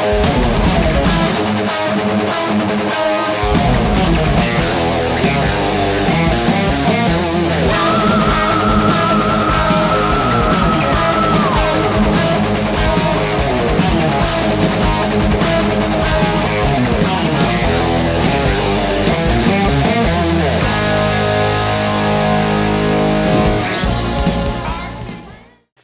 Bye.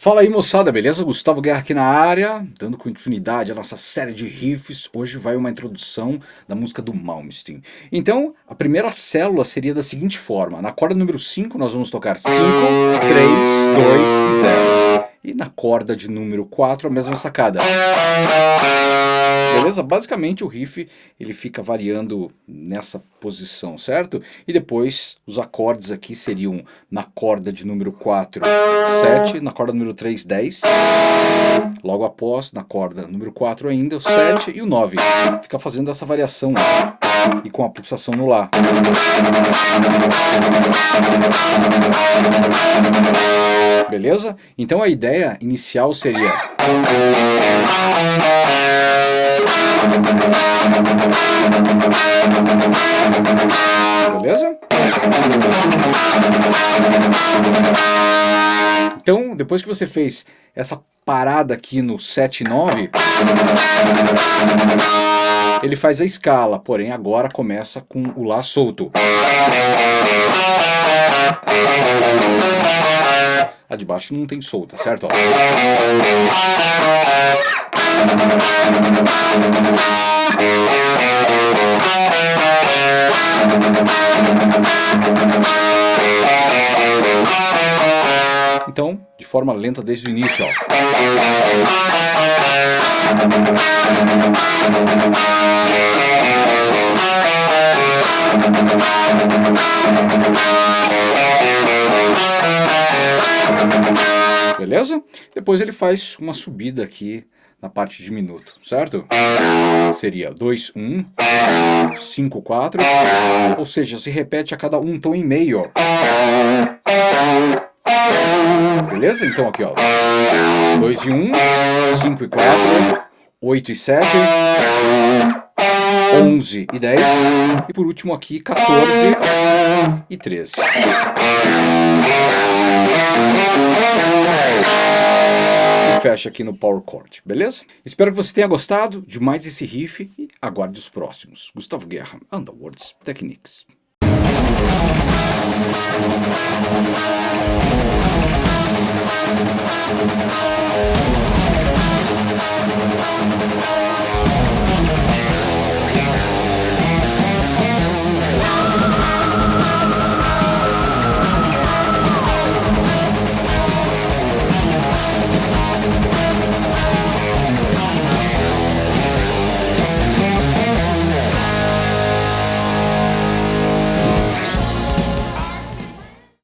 Fala aí moçada, beleza? Gustavo Guerra aqui na área, dando continuidade à nossa série de riffs. Hoje vai uma introdução da música do Malmsteen. Então, a primeira célula seria da seguinte forma. Na corda número 5 nós vamos tocar 5, 3, 2 e 0. E na corda de número 4 a mesma sacada. Beleza? Basicamente o riff ele fica variando nessa posição, certo? E depois os acordes aqui seriam na corda de número 4, 7, na corda número 3, 10. Logo após, na corda número 4 ainda, o 7 e o 9. Fica fazendo essa variação e com a pulsação no Lá. Beleza? Então a ideia inicial seria... Beleza? Então, depois que você fez essa parada aqui no 7 e 9, ele faz a escala, porém agora começa com o Lá solto. A de baixo não tem solta, certo? Então, de forma lenta desde o início. Ó. Beleza? Depois ele faz uma subida aqui na parte de minuto, certo? Seria 2, 1, 5, 4, ou seja, se repete a cada um tom e meio. Beleza? Então aqui, ó. 2 e 1, 5 e 4, 8 e 7, 11 e 10, e por último aqui 14 e 13 fecha aqui no Power Chord, beleza? Espero que você tenha gostado de mais esse riff e aguarde os próximos. Gustavo Guerra, Underworlds Techniques.